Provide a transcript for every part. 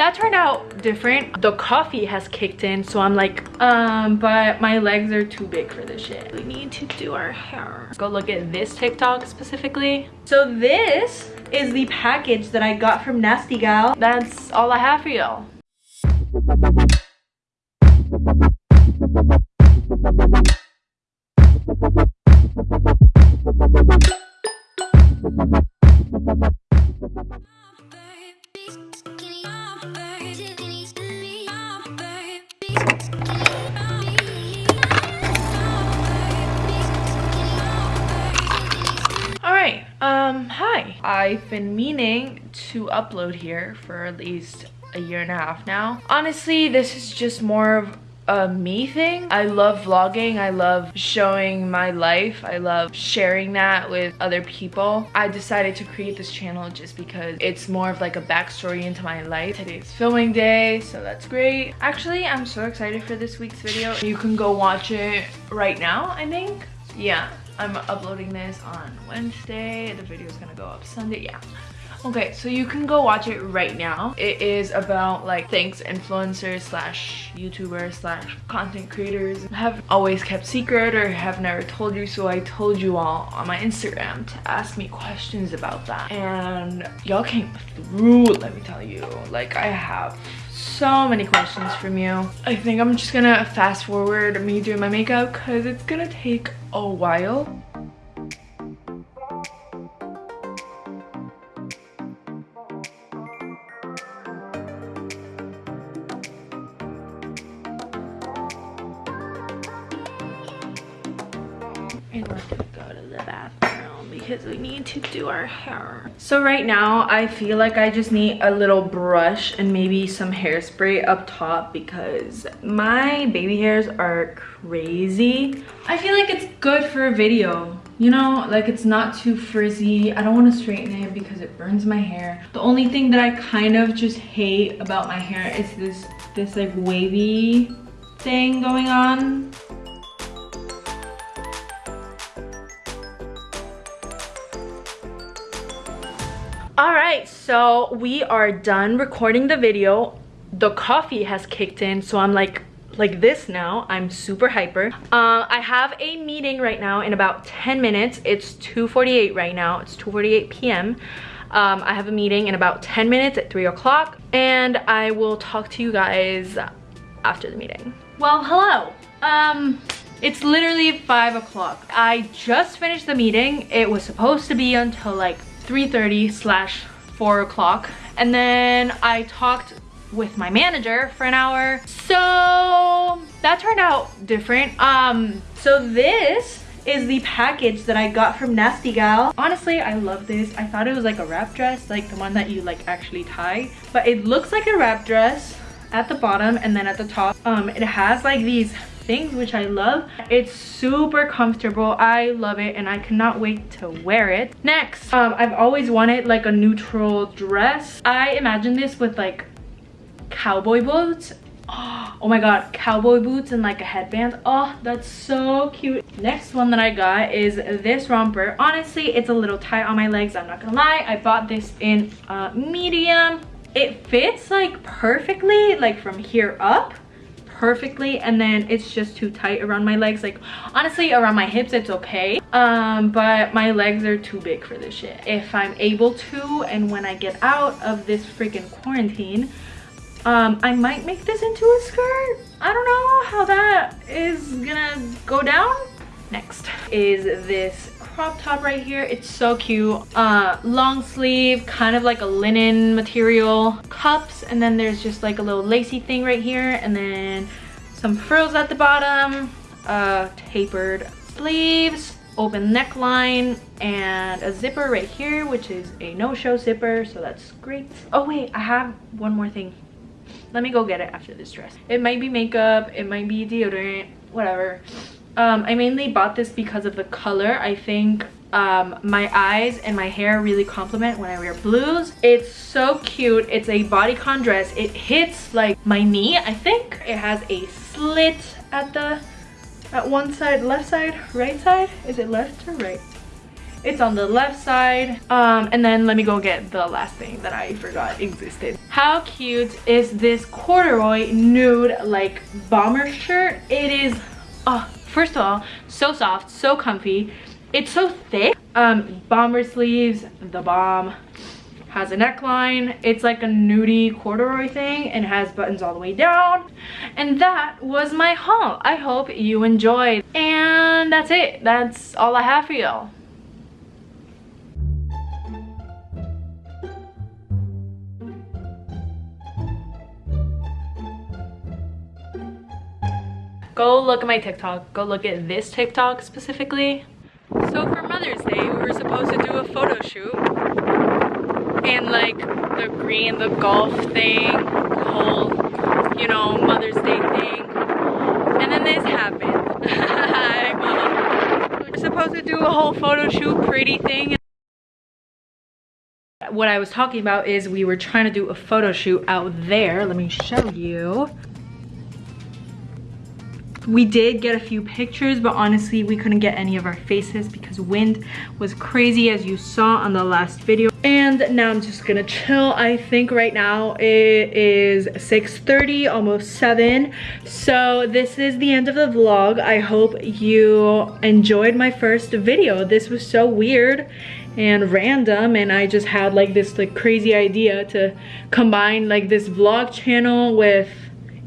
that turned out different. The coffee has kicked in, so I'm like, um, but my legs are too big for this shit. We need to do our hair. Let's go look at this TikTok specifically. So this is the package that I got from Nasty Gal. That's all I have for y'all. Um, hi. I've been meaning to upload here for at least a year and a half now. Honestly, this is just more of a me thing. I love vlogging. I love showing my life. I love sharing that with other people. I decided to create this channel just because it's more of like a backstory into my life. Today's filming day, so that's great. Actually, I'm so excited for this week's video. You can go watch it right now, I think. Yeah, I'm uploading this on Wednesday. The video is gonna go up Sunday. Yeah. Okay, so you can go watch it right now. It is about like thanks influencers slash YouTubers slash content creators have always kept secret or have never told you. So I told you all on my Instagram to ask me questions about that. And y'all came through, let me tell you. Like I have so many questions from you. I think I'm just gonna fast forward me doing my makeup because it's gonna take a while. and we're gonna go to the bathroom because we need to do our hair. So right now i feel like i just need a little brush and maybe some hairspray up top because my baby hairs are crazy. I feel like it's good for a video you know? Like it's not too frizzy. I don't want to straighten it because it burns my hair. The only thing that i kind of just hate about my hair is this this like wavy thing going on right so we are done recording the video. The coffee has kicked in so i'm like like this now. I'm super hyper. Uh, i have a meeting right now in about 10 minutes. It's 2:48 right now. It's 2:48 p.m um, i have a meeting in about 10 minutes at 3 o'clock and i will talk to you guys after the meeting. Well hello. Um it's literally five o'clock. I just finished the meeting. It was supposed to be until like 3.30 slash 4 o'clock. And then I talked with my manager for an hour. So that turned out different. Um, so this is the package that I got from Nasty Gal. Honestly, I love this. I thought it was like a wrap dress, like the one that you like actually tie. But it looks like a wrap dress at the bottom and then at the top. Um, it has like these things which i love. It's super comfortable. I love it and i cannot wait to wear it. Next um i've always wanted like a neutral dress. I imagine this with like cowboy boots. Oh my god cowboy boots and like a headband. Oh that's so cute. Next one that i got is this romper. Honestly it's a little tight on my legs i'm not gonna lie. I bought this in uh medium. It fits like perfectly like from here up perfectly and then it's just too tight around my legs. Like honestly around my hips it's okay. Um but my legs are too big for this shit. If i'm able to and when i get out of this freaking quarantine um i might make this into a skirt. I don't know how that is gonna go down. Next. Is this crop top right here. It's so cute. Uh long sleeve kind of like a linen material. Cups and then there's just like a little lacy thing right here and then some frills at the bottom uh tapered sleeves open neckline and a zipper right here which is a no-show zipper so that's great. Oh wait i have one more thing. Let me go get it after this dress. It might be makeup it might be deodorant whatever um, I mainly bought this because of the color. I think um, my eyes and my hair really complement when I wear blues. It's so cute. It's a bodycon dress. It hits like my knee, I think. It has a slit at the at one side, left side, right side. Is it left or right? It's on the left side. Um, and then let me go get the last thing that I forgot existed. How cute is this corduroy nude like bomber shirt? It is, oh, first of all, so soft, so comfy. It's so thick. Um, bomber sleeves, the bomb has a neckline. It's like a nudie corduroy thing and has buttons all the way down. And that was my haul. I hope you enjoyed. And that's it. That's all i have for y'all go look at my tiktok go look at this tiktok specifically so for mother's day we were supposed to do a photo shoot and like the green, the golf thing, the whole, you know, Mother's Day thing. And then this happened. Hi, Mom. We're supposed to do a whole photo shoot pretty thing. What I was talking about is we were trying to do a photo shoot out there. Let me show you we did get a few pictures but honestly we couldn't get any of our faces because wind was crazy as you saw on the last video. And now i'm just gonna chill. I think right now it is 6:30, almost 7 so this is the end of the vlog. I hope you enjoyed my first video. This was so weird and random and I just had like this like crazy idea to combine like this vlog channel with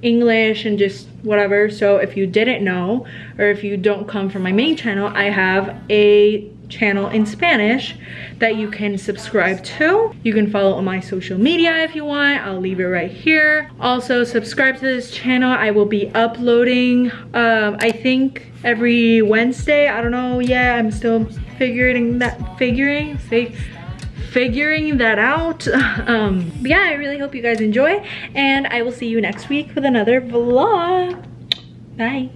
English and just whatever. So if you didn't know, or if you don't come from my main channel, I have a channel in Spanish that you can subscribe to. You can follow on my social media if you want. I'll leave it right here. Also, subscribe to this channel. I will be uploading, um, I think every Wednesday. I don't know yet. I'm still figuring that, figuring, say, figuring that out. Um, yeah, I really hope you guys enjoy and I will see you next week with another vlog. Bye.